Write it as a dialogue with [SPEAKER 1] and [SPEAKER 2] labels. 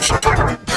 [SPEAKER 1] Shut up.